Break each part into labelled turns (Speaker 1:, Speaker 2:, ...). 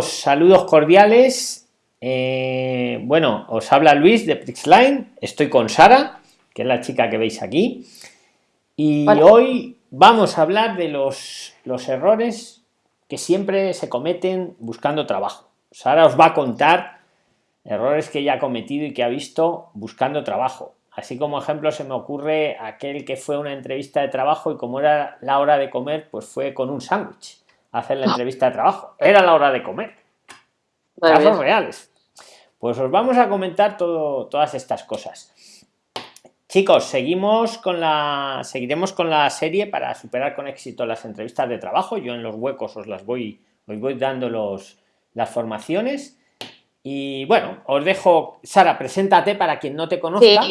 Speaker 1: saludos cordiales. Eh, bueno, os habla Luis de Prixline. Estoy con Sara, que es la chica que veis aquí. Y hoy vamos a hablar de los, los errores que siempre se cometen buscando trabajo. Sara os va a contar errores que ella ha cometido y que ha visto buscando trabajo. Así como ejemplo se me ocurre aquel que fue una entrevista de trabajo y como era la hora de comer, pues fue con un sándwich hacer la entrevista de trabajo. Era la hora de comer. Casos reales. Pues os vamos a comentar todo, todas estas cosas. Chicos, seguimos con la, seguiremos con la serie para superar con éxito las entrevistas de trabajo. Yo en los huecos os las voy, os voy dando los, las formaciones. Y bueno, os dejo, Sara, preséntate para quien no te conozca.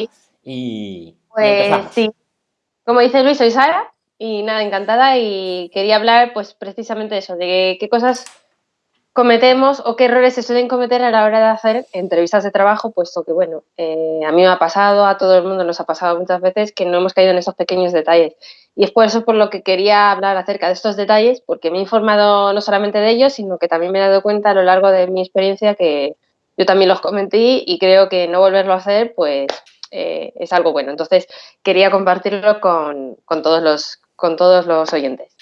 Speaker 1: Y,
Speaker 2: pues, sí. Como dice Luis, soy Sara, y nada, encantada y quería hablar pues precisamente de eso, de qué cosas cometemos o qué errores se suelen cometer a la hora de hacer entrevistas de trabajo, puesto que, bueno, eh, a mí me ha pasado, a todo el mundo nos ha pasado muchas veces que no hemos caído en esos pequeños detalles. Y es por eso por lo que quería hablar acerca de estos detalles, porque me he informado no solamente de ellos, sino que también me he dado cuenta a lo largo de mi experiencia que yo también los cometí y creo que no volverlo a hacer, pues eh, es algo bueno. Entonces, quería compartirlo con, con todos los con todos los oyentes.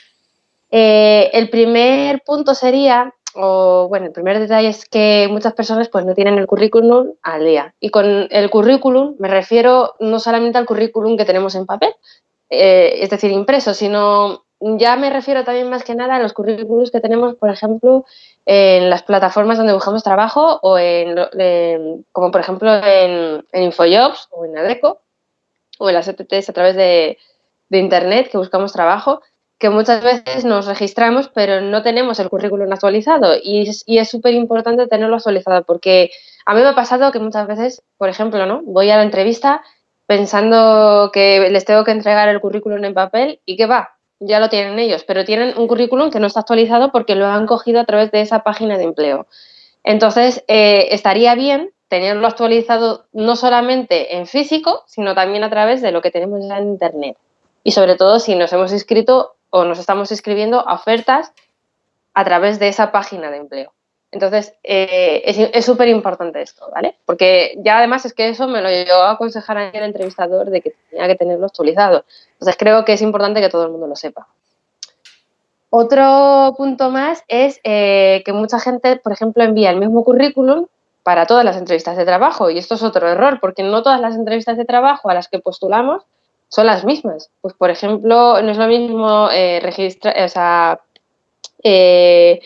Speaker 2: Eh, el primer punto sería, o bueno, el primer detalle es que muchas personas pues no tienen el currículum al día. Y con el currículum me refiero no solamente al currículum que tenemos en papel, eh, es decir, impreso, sino ya me refiero también más que nada a los currículums que tenemos, por ejemplo, en las plataformas donde buscamos trabajo o en, como por ejemplo en, en, Infojobs o en Adeco o en las ETTs a través de, de Internet que buscamos trabajo, que muchas veces nos registramos pero no tenemos el currículum actualizado y es súper importante tenerlo actualizado porque a mí me ha pasado que muchas veces, por ejemplo, ¿no? voy a la entrevista pensando que les tengo que entregar el currículum en papel y que va, ya lo tienen ellos, pero tienen un currículum que no está actualizado porque lo han cogido a través de esa página de empleo. Entonces, eh, estaría bien tenerlo actualizado no solamente en físico, sino también a través de lo que tenemos ya en Internet y sobre todo si nos hemos inscrito o nos estamos inscribiendo a ofertas a través de esa página de empleo. Entonces, eh, es súper importante esto, ¿vale? Porque ya además es que eso me lo llegó a aconsejar ayer el entrevistador de que tenía que tenerlo actualizado. Entonces, creo que es importante que todo el mundo lo sepa. Otro punto más es eh, que mucha gente, por ejemplo, envía el mismo currículum para todas las entrevistas de trabajo y esto es otro error porque no todas las entrevistas de trabajo a las que postulamos son las mismas. Pues, por ejemplo, no es lo mismo eh, registrar, o sea, eh,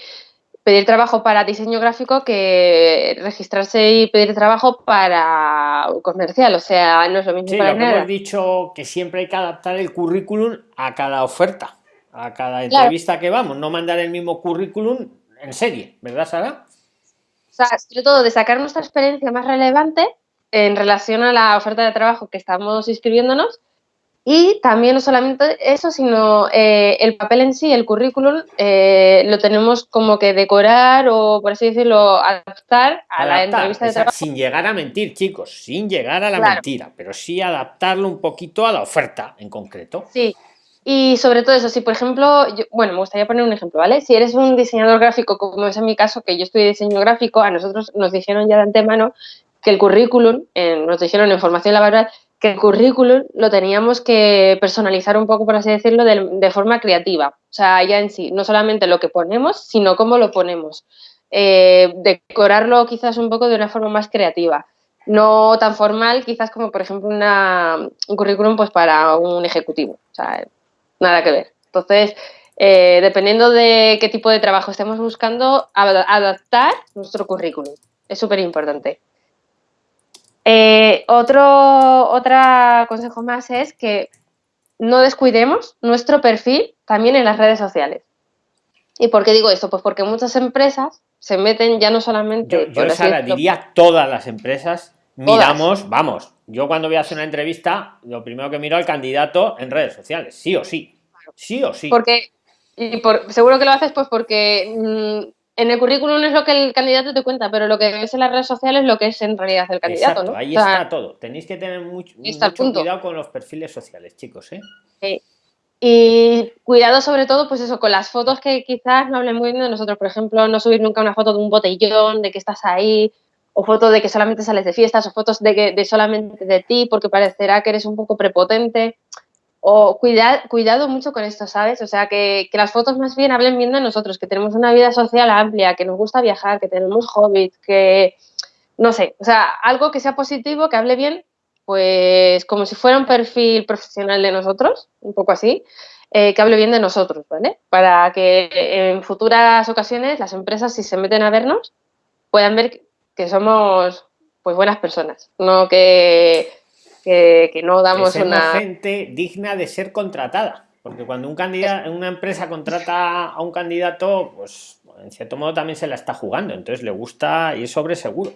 Speaker 2: pedir trabajo para diseño gráfico que registrarse y pedir trabajo para comercial. O sea, no es lo mismo.
Speaker 1: Sí, lo que hemos dicho que siempre hay que adaptar el currículum a cada oferta, a cada entrevista que vamos, no mandar el mismo currículum en serie, ¿verdad, Sara?
Speaker 2: O sea, sobre todo de sacar nuestra experiencia más relevante en relación a la oferta de trabajo que estamos inscribiéndonos y también no solamente eso, sino eh, el papel en sí, el currículum, eh, lo tenemos como que decorar o, por así decirlo, adaptar a la entrevista de trabajo.
Speaker 1: Sin llegar a mentir, chicos, sin llegar a la mentira, pero sí adaptarlo un poquito a la oferta en concreto.
Speaker 2: Sí, y sobre todo eso, si por ejemplo, bueno, me gustaría poner un ejemplo, ¿vale? Si eres un diseñador gráfico, como es en mi caso, que yo estoy diseño gráfico, a nosotros nos dijeron ya de antemano que el currículum, nos dijeron en formación laboral, que el currículum lo teníamos que personalizar un poco, por así decirlo, de, forma creativa. O sea, ya en sí, no solamente lo que ponemos, sino cómo lo ponemos. Eh, decorarlo quizás un poco de una forma más creativa. No tan formal, quizás como, por ejemplo, una, un currículum pues, para un ejecutivo. O sea, nada que ver. Entonces, eh, dependiendo de qué tipo de trabajo estemos buscando, adaptar nuestro currículum. Es súper importante. Eh, otro, consejo más es que no descuidemos nuestro perfil también en las redes sociales. ¿Y por qué digo esto? Pues porque muchas empresas se meten ya no solamente...
Speaker 1: Yo, yo diría todas las empresas, miramos, vamos, yo cuando voy a hacer una entrevista, lo primero que miro al candidato en redes sociales, sí o sí, sí o sí.
Speaker 2: Porque, y por, seguro que lo haces pues porque mm, en el currículum es lo que el candidato te cuenta, pero lo que ves en las redes sociales es lo que es en realidad el candidato, ¿no?
Speaker 1: Ahí está todo. Tenéis que tener mucho, cuidado con los perfiles sociales, chicos, ¿eh?
Speaker 2: Sí. Y cuidado sobre todo, pues eso, con las fotos que quizás no hablen muy bien de nosotros. Por ejemplo, no subir nunca una foto de un botellón, de que estás ahí, o fotos de que solamente sales de fiestas, o fotos de, que, de solamente de ti, porque parecerá que eres un poco prepotente. O cuidar, cuidado mucho con esto, ¿sabes? O sea, que, que, las fotos más bien hablen bien de nosotros, que tenemos una vida social amplia, que nos gusta viajar, que tenemos hobbies, que, no sé, o sea, algo que sea positivo, que hable bien pues como si fuera un perfil profesional de nosotros, un poco así, eh, que hable bien de nosotros, ¿vale? Para que en futuras ocasiones las empresas, si se meten a vernos, puedan ver que somos pues buenas personas, no que, que, no damos una...
Speaker 1: gente digna de ser contratada, porque cuando un candidato, una empresa contrata a un candidato, pues en cierto modo también se la está jugando, entonces le gusta ir sobre seguro.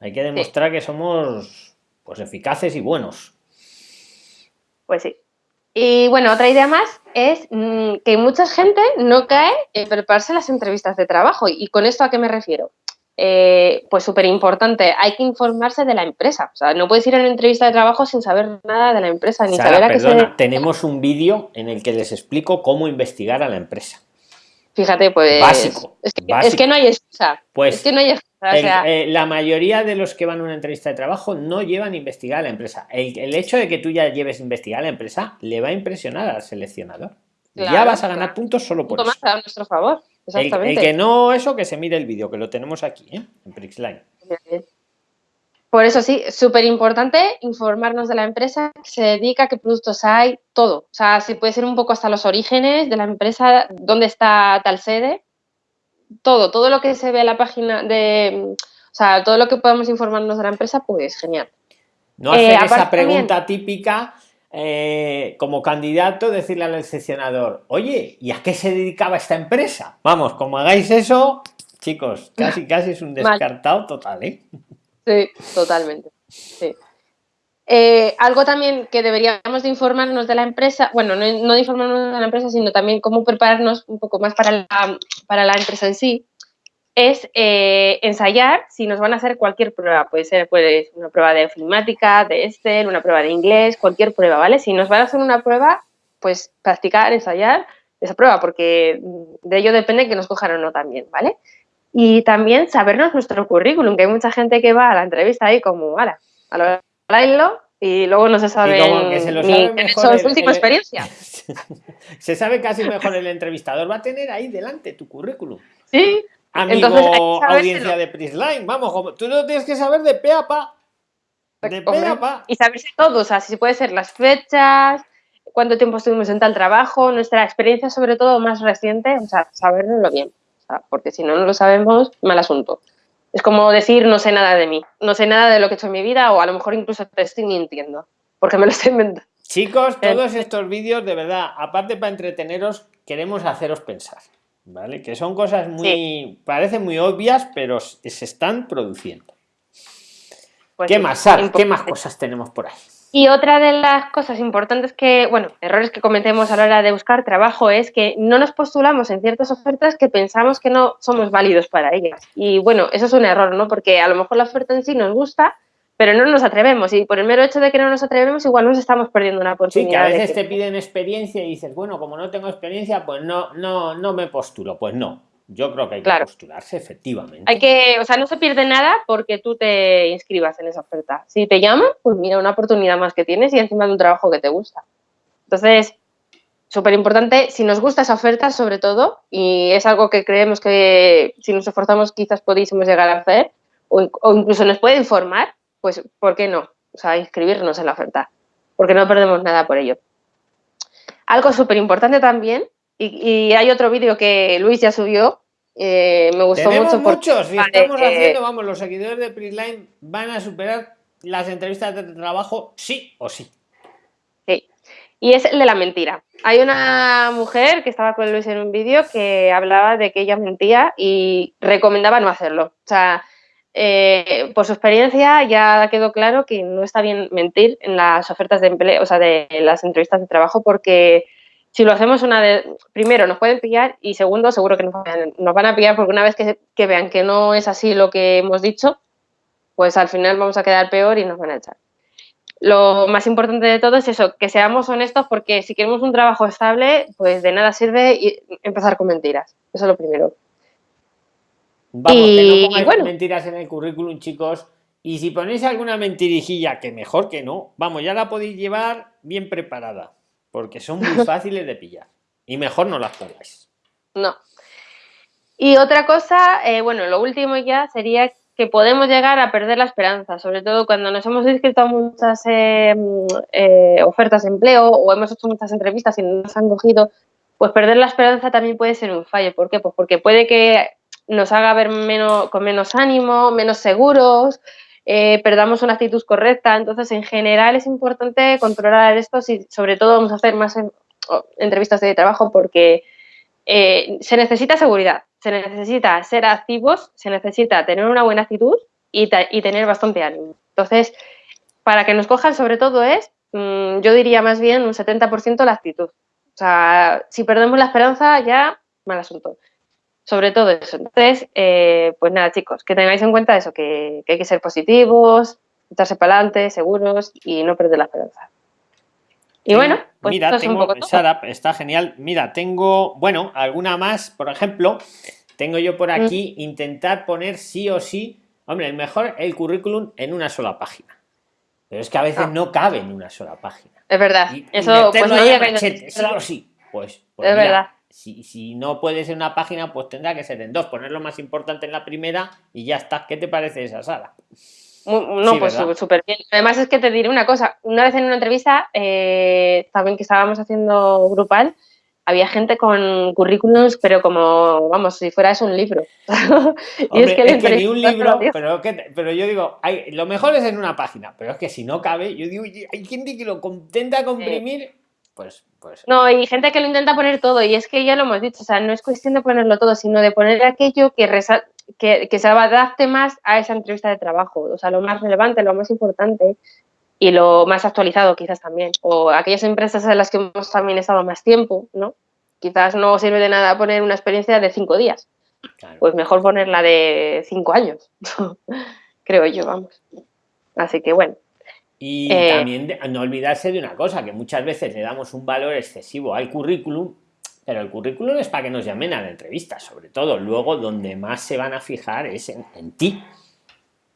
Speaker 1: Hay que demostrar que somos pues eficaces y buenos.
Speaker 2: Pues sí. Y bueno, otra idea más es mm, que mucha gente no cae en prepararse las entrevistas de trabajo. ¿Y con esto a qué me refiero? Eh, pues súper importante, hay que informarse de la empresa. O sea, no puedes ir a una entrevista de trabajo sin saber nada de la empresa, ni saber a qué se...
Speaker 1: Tenemos un vídeo en el que les explico cómo investigar a la empresa.
Speaker 2: Fíjate, pues.
Speaker 1: Básico.
Speaker 2: Es que, Es que no hay excusa.
Speaker 1: Pues.
Speaker 2: Es que no hay excusa.
Speaker 1: Eh, la mayoría de los que van a una entrevista de trabajo no llevan a investigar a la empresa. El, hecho de que tú ya lleves a investigar a la empresa le va a impresionar al seleccionador. ya vas a ganar puntos solo por
Speaker 2: eso. a nuestro favor.
Speaker 1: Exactamente. El, que no, eso que se mire el vídeo, que lo tenemos aquí, ¿eh? en Prixline.
Speaker 2: Por eso sí, súper importante informarnos de la empresa, que se dedica, qué productos hay, todo. O sea, si puede ser un poco hasta los orígenes de la empresa, dónde está tal sede, todo, todo lo que se ve en la página de, o sea, todo lo que podamos informarnos de la empresa, pues genial.
Speaker 1: No hacer eh, esa pregunta típica eh, como candidato, decirle al excepcionador, oye, ¿y a qué se dedicaba esta empresa? Vamos, como hagáis eso, chicos, casi casi es un descartado total, ¿eh?
Speaker 2: Sí, totalmente. Eh, algo también que deberíamos de informarnos de la empresa, bueno, no, no, de informarnos de la empresa, sino también cómo prepararnos un poco más para la, para la empresa en sí, es eh, ensayar si nos van a hacer cualquier prueba. Puede ser pues, una prueba de ofimática, de Excel, una prueba de inglés, cualquier prueba, ¿vale? Si nos van a hacer una prueba, pues practicar, ensayar esa prueba, porque de ello depende que nos cojan o no también, ¿vale? Y también sabernos nuestro currículum, que hay mucha gente que va a la entrevista ahí como, ala, a lo bailo y luego no se sabe ni su última experiencia.
Speaker 1: se sabe casi mejor el entrevistador, va a tener ahí delante tu currículum.
Speaker 2: Sí.
Speaker 1: Amigo, audiencia de Prisline, vamos, tú lo tienes que saber de pe a pa. De pe a pa.
Speaker 2: Y saberse todo, o sea, si puede ser las fechas, cuánto tiempo estuvimos en tal trabajo, nuestra experiencia sobre todo más reciente, o sea, saberlo bien porque si no, no lo sabemos, mal asunto. Es como decir, no sé nada de mí, no sé nada de lo que he hecho en mi vida o a lo mejor incluso te estoy mintiendo, porque me lo estoy inventando.
Speaker 1: Chicos, eh, todos estos vídeos, de verdad, aparte para entreteneros, queremos haceros pensar, ¿vale? Que son cosas muy, parecen muy obvias, pero se están produciendo. Pues ¿Qué más, ¿Qué más cosas tenemos por ahí?
Speaker 2: Y otra de las cosas importantes que, bueno, errores que cometemos a la hora de buscar trabajo es que no nos postulamos en ciertas ofertas que pensamos que no somos válidos para ellas. Y bueno, eso es un error, ¿no? Porque a lo mejor la oferta en sí nos gusta, pero no nos atrevemos. Y por el mero hecho de que no nos atrevemos, igual nos estamos perdiendo una oportunidad.
Speaker 1: Sí, que a veces te piden experiencia y dices, bueno, como no tengo experiencia, pues no, no, no me postulo. Pues no. Yo creo que hay que postularse, efectivamente.
Speaker 2: Hay que, o sea, no se pierde nada porque tú te inscribas en esa oferta. Si te llaman, pues mira, una oportunidad más que tienes y encima de un trabajo que te gusta. Entonces, súper importante, si nos gusta esa oferta, sobre todo, y es algo que creemos que si nos esforzamos quizás podíamos llegar a hacer, o, incluso nos puede informar, pues, ¿por qué no? O sea, inscribirnos en la oferta, porque no perdemos nada por ello. Algo súper importante también, y, y, hay otro vídeo que Luis ya subió, eh, me gustó
Speaker 1: Tenemos
Speaker 2: mucho.
Speaker 1: muchos, si estamos haciendo, vamos, los seguidores de Prisline van a superar las entrevistas de trabajo sí o sí.
Speaker 2: Sí, y es el de la mentira. Hay una mujer que estaba con Luis en un vídeo que hablaba de que ella mentía y recomendaba no hacerlo. O sea, eh, por su experiencia ya quedó claro que no está bien mentir en las ofertas de empleo, o sea, de las entrevistas de trabajo porque si lo hacemos una vez, primero nos pueden pillar y segundo seguro que nos van, a pillar porque una vez que, vean que no es así lo que hemos dicho, pues al final vamos a quedar peor y nos van a echar. lo más importante de todo es eso, que seamos honestos porque si queremos un trabajo estable, pues de nada sirve empezar con mentiras. Eso es lo primero.
Speaker 1: Vamos, que no pongáis mentiras en el currículum, chicos. Y si ponéis alguna mentirijilla, que mejor que no, vamos, ya la podéis llevar bien preparada, porque son muy fáciles de pillar. Y mejor no las pongáis.
Speaker 2: No. Y otra cosa, eh, bueno, lo último ya sería que podemos llegar a perder la esperanza, sobre todo cuando nos hemos inscrito a muchas eh, eh, ofertas de empleo o hemos hecho muchas entrevistas y no nos han cogido, pues perder la esperanza también puede ser un fallo. ¿Por qué? Pues porque puede que nos haga ver menos, con menos ánimo, menos seguros, eh, perdamos una actitud correcta. Entonces, en general es importante controlar esto y sobre todo vamos a hacer más entrevistas de trabajo porque se necesita seguridad se necesita ser activos, se necesita tener una buena actitud y, tener bastante ánimo. Entonces, para que nos cojan sobre todo es, mm, yo diría más bien un 70% la actitud. O sea, si perdemos la esperanza ya, mal asunto. Sobre todo eso. Entonces, eh, pues nada, chicos, que tengáis en cuenta eso, que, hay que ser positivos, echarse para adelante, seguros y no perder la esperanza. Y bueno,
Speaker 1: pues mira, tengo, Sara, está genial. Mira, tengo, bueno, alguna más, por ejemplo, tengo yo por mm. aquí intentar poner sí o sí, hombre, el mejor el currículum en una sola página. Pero es que a veces ah. no cabe en una sola página.
Speaker 2: Es verdad. Eso pues no
Speaker 1: sí. Pues, pues es verdad. Si, si, no puede ser una página, pues tendrá que ser en dos. Poner lo más importante en la primera y ya está. ¿Qué te parece esa sala?
Speaker 2: No, pues súper bien. Además es que te diré una cosa, una vez en una entrevista, eh, también que estábamos haciendo grupal, había gente con currículums, pero como, vamos, si fuera eso un libro.
Speaker 1: y es que, ni un libro, pero, pero yo digo, hay, lo mejor es en una página, pero es que si no cabe, yo digo, hay gente que lo intenta comprimir, pues, pues...
Speaker 2: No, y gente que lo intenta poner todo, y es que ya lo hemos dicho, o sea, no es cuestión de ponerlo todo, sino de poner aquello que, que, se adapte más a esa entrevista de trabajo, o sea, lo más relevante, lo más importante y lo más actualizado quizás también. O aquellas empresas en las que hemos también estado más tiempo, ¿no? Quizás no sirve de nada poner una experiencia de cinco días. Pues mejor ponerla de cinco años, creo yo, vamos. Así que bueno.
Speaker 1: Y eh, también no olvidarse de una cosa, que muchas veces le damos un valor excesivo al currículum pero el currículum es para que nos llamen a la entrevista, sobre todo. Luego, donde más se van a fijar es en, ti.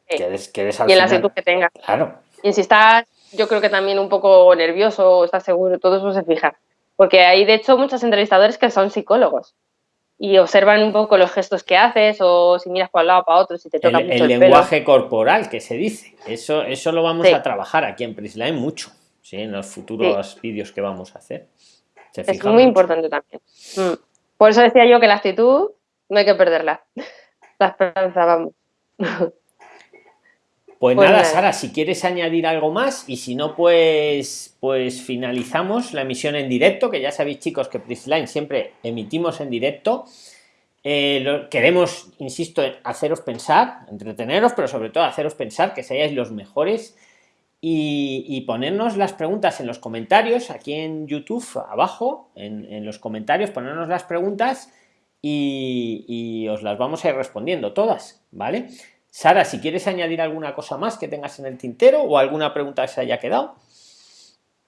Speaker 2: y en la actitud que tengas. Claro. Y si estás, yo creo que también un poco nervioso o estás seguro, todo eso se fija. Porque hay, de hecho, muchos entrevistadores que son psicólogos y observan un poco los gestos que haces o si miras para un lado para otro, si te toca
Speaker 1: el, mucho el, lenguaje corporal que se dice. Eso, eso lo vamos a trabajar aquí en Prisline mucho, ¿sí? en los futuros vídeos que vamos a hacer
Speaker 2: es muy importante también. Mm. Por eso decía yo que la actitud no hay que perderla. La esperanza, vamos.
Speaker 1: Pues, pues nada, Sara, si quieres añadir algo más y si no, pues, pues finalizamos la emisión en directo, que ya sabéis chicos que Prisline siempre emitimos en directo. Eh, queremos, insisto, haceros pensar, entreteneros, pero sobre todo haceros pensar que seáis los mejores y, ponernos las preguntas en los comentarios aquí en YouTube abajo en, los comentarios ponernos las preguntas y, os las vamos a ir respondiendo todas vale Sara si quieres añadir alguna cosa más que tengas en el tintero o alguna pregunta que se haya quedado.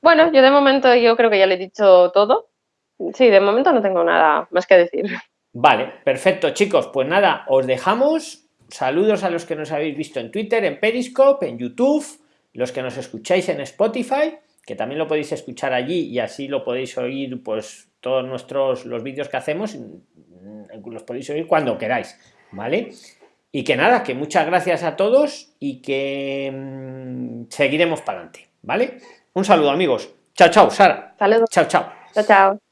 Speaker 2: Bueno yo de momento yo creo que ya le he dicho todo. Sí de momento no tengo nada más que decir.
Speaker 1: Vale perfecto chicos. Pues nada os dejamos. Saludos a los que nos habéis visto en Twitter en Periscope en YouTube los que nos escucháis en Spotify, que también lo podéis escuchar allí y así lo podéis oír, pues todos nuestros los vídeos que hacemos, los podéis oír cuando queráis, ¿vale? Y que nada, que muchas gracias a todos y que mm, seguiremos para adelante, ¿vale? Un saludo amigos. Chao, chao, Sara.
Speaker 2: Saludos.
Speaker 1: Chao, chao.
Speaker 2: Chao, chao.